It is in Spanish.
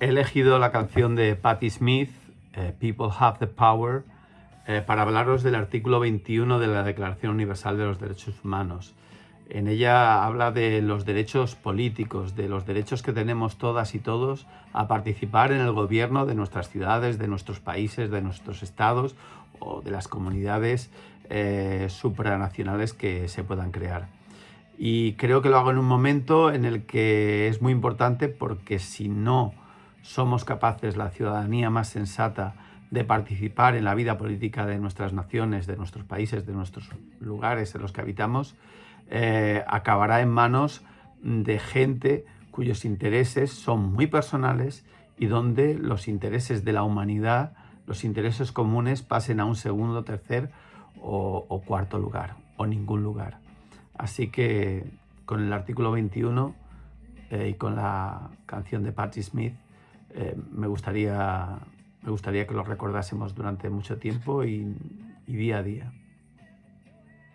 he elegido la canción de Patti Smith, eh, People Have the Power, eh, para hablaros del artículo 21 de la Declaración Universal de los Derechos Humanos. En ella habla de los derechos políticos, de los derechos que tenemos todas y todos a participar en el gobierno de nuestras ciudades, de nuestros países, de nuestros estados o de las comunidades eh, supranacionales que se puedan crear. Y creo que lo hago en un momento en el que es muy importante porque si no somos capaces, la ciudadanía más sensata, de participar en la vida política de nuestras naciones, de nuestros países, de nuestros lugares en los que habitamos, eh, acabará en manos de gente cuyos intereses son muy personales y donde los intereses de la humanidad, los intereses comunes pasen a un segundo, tercer o, cuarto lugar, o ningún lugar. Así que con el artículo 21 eh, y con la canción de Patti Smith, eh, me, gustaría, me gustaría que lo recordásemos durante mucho tiempo y día a día.